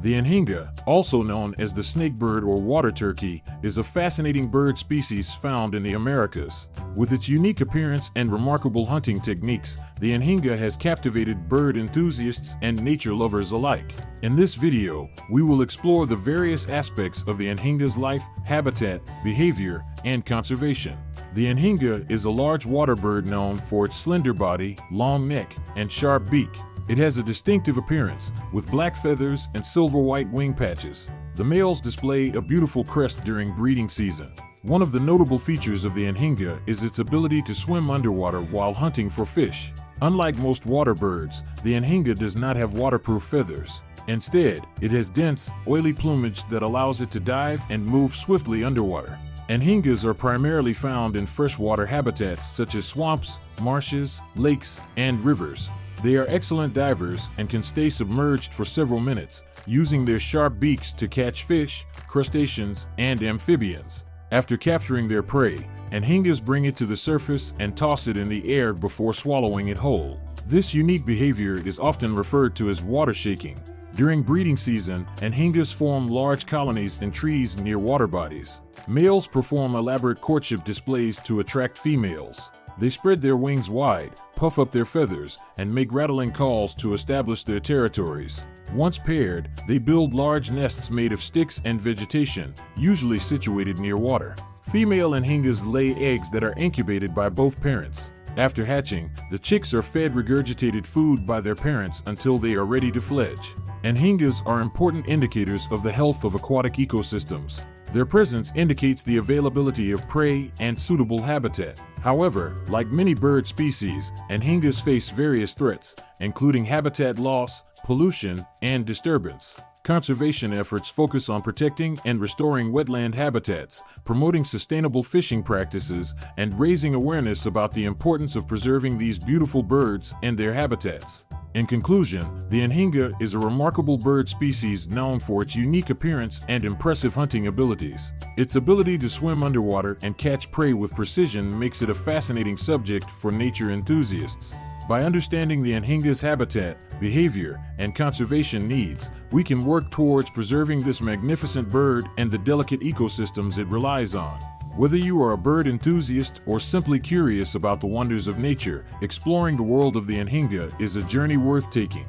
The anhinga, also known as the snakebird or water turkey, is a fascinating bird species found in the Americas. With its unique appearance and remarkable hunting techniques, the anhinga has captivated bird enthusiasts and nature lovers alike. In this video, we will explore the various aspects of the anhinga's life, habitat, behavior, and conservation. The anhinga is a large water bird known for its slender body, long neck, and sharp beak. It has a distinctive appearance, with black feathers and silver-white wing patches. The males display a beautiful crest during breeding season. One of the notable features of the anhinga is its ability to swim underwater while hunting for fish. Unlike most water birds, the anhinga does not have waterproof feathers. Instead, it has dense, oily plumage that allows it to dive and move swiftly underwater. Anhingas are primarily found in freshwater habitats such as swamps, marshes, lakes, and rivers. They are excellent divers and can stay submerged for several minutes, using their sharp beaks to catch fish, crustaceans, and amphibians. After capturing their prey, anhingas bring it to the surface and toss it in the air before swallowing it whole. This unique behavior is often referred to as water shaking. During breeding season, anhingas form large colonies in trees near water bodies. Males perform elaborate courtship displays to attract females. They spread their wings wide, puff up their feathers, and make rattling calls to establish their territories. Once paired, they build large nests made of sticks and vegetation, usually situated near water. Female anhingas lay eggs that are incubated by both parents. After hatching, the chicks are fed regurgitated food by their parents until they are ready to fledge. Anhingas are important indicators of the health of aquatic ecosystems. Their presence indicates the availability of prey and suitable habitat. However, like many bird species, anhingas face various threats, including habitat loss, pollution, and disturbance. Conservation efforts focus on protecting and restoring wetland habitats, promoting sustainable fishing practices, and raising awareness about the importance of preserving these beautiful birds and their habitats. In conclusion, the anhinga is a remarkable bird species known for its unique appearance and impressive hunting abilities. Its ability to swim underwater and catch prey with precision makes it a fascinating subject for nature enthusiasts. By understanding the anhinga's habitat, behavior, and conservation needs, we can work towards preserving this magnificent bird and the delicate ecosystems it relies on. Whether you are a bird enthusiast or simply curious about the wonders of nature, exploring the world of the Anhinga is a journey worth taking.